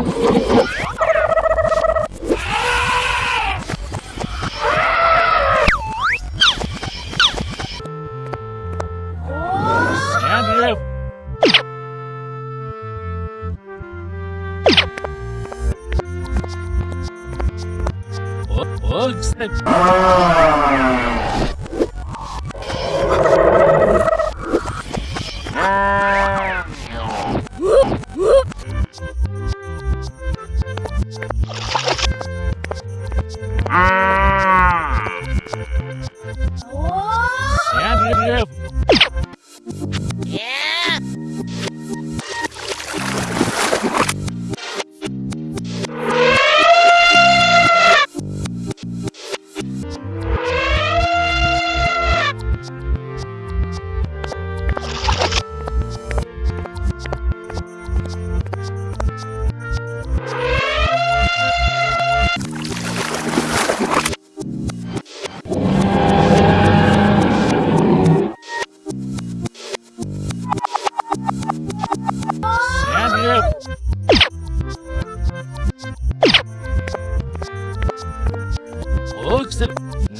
Andrew. Ah! Oh, snap. Andrew. Andrew.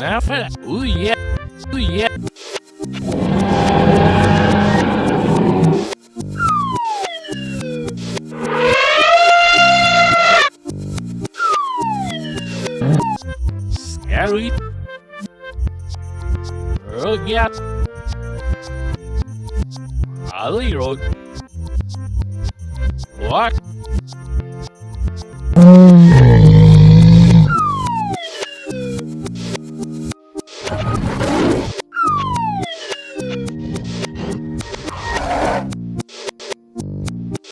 Now for that. Ooh, yeah. Ooh, yeah. Scary. Oh, yeah. Ali Road. What?